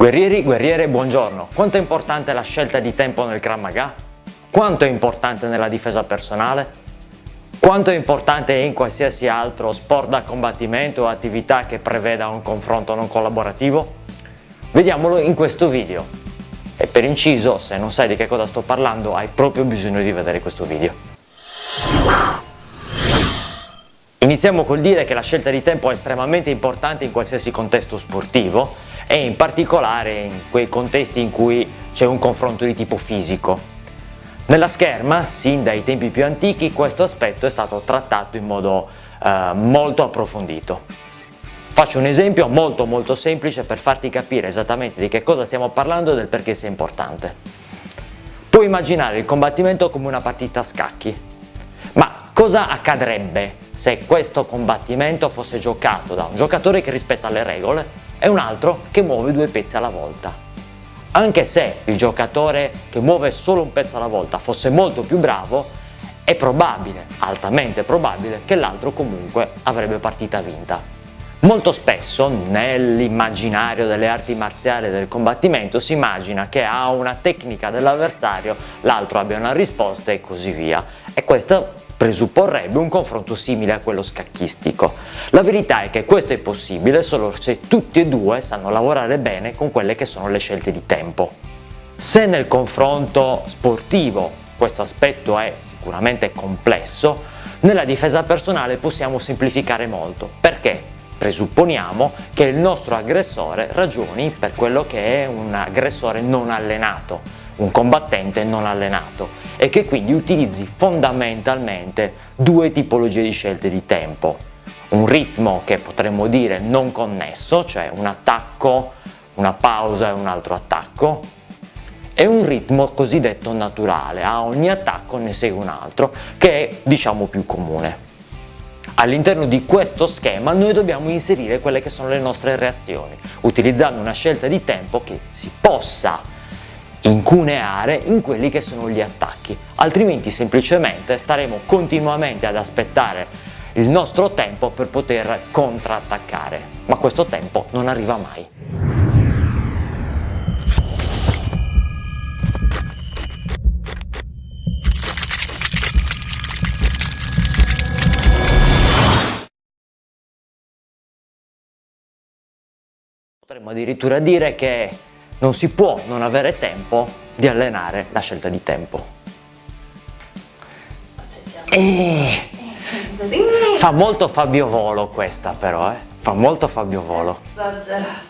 Guerrieri, guerriere, buongiorno. Quanto è importante la scelta di tempo nel Krav Maga? Quanto è importante nella difesa personale? Quanto è importante in qualsiasi altro sport da combattimento o attività che preveda un confronto non collaborativo? Vediamolo in questo video. E per inciso, se non sai di che cosa sto parlando, hai proprio bisogno di vedere questo video. Iniziamo col dire che la scelta di tempo è estremamente importante in qualsiasi contesto sportivo e in particolare in quei contesti in cui c'è un confronto di tipo fisico. Nella scherma, sin dai tempi più antichi, questo aspetto è stato trattato in modo eh, molto approfondito. Faccio un esempio molto molto semplice per farti capire esattamente di che cosa stiamo parlando e del perché sia importante. Puoi immaginare il combattimento come una partita a scacchi, ma cosa accadrebbe se questo combattimento fosse giocato da un giocatore che rispetta le regole e un altro che muove due pezzi alla volta. Anche se il giocatore che muove solo un pezzo alla volta fosse molto più bravo, è probabile, altamente probabile, che l'altro comunque avrebbe partita vinta. Molto spesso nell'immaginario delle arti marziali del combattimento si immagina che a una tecnica dell'avversario l'altro abbia una risposta e così via. E questo presupporrebbe un confronto simile a quello scacchistico. La verità è che questo è possibile solo se tutti e due sanno lavorare bene con quelle che sono le scelte di tempo. Se nel confronto sportivo questo aspetto è sicuramente complesso, nella difesa personale possiamo semplificare molto. Perché? Presupponiamo che il nostro aggressore ragioni per quello che è un aggressore non allenato, un combattente non allenato e che quindi utilizzi fondamentalmente due tipologie di scelte di tempo. Un ritmo che potremmo dire non connesso, cioè un attacco, una pausa e un altro attacco, e un ritmo cosiddetto naturale, a ogni attacco ne segue un altro, che è diciamo più comune. All'interno di questo schema noi dobbiamo inserire quelle che sono le nostre reazioni, utilizzando una scelta di tempo che si possa incuneare in quelli che sono gli attacchi, altrimenti semplicemente staremo continuamente ad aspettare il nostro tempo per poter contrattaccare, ma questo tempo non arriva mai. Potremmo addirittura dire che non si può non avere tempo di allenare la scelta di tempo. E... Fa molto Fabio Volo questa però, eh? Fa molto Fabio Volo. Esagerato.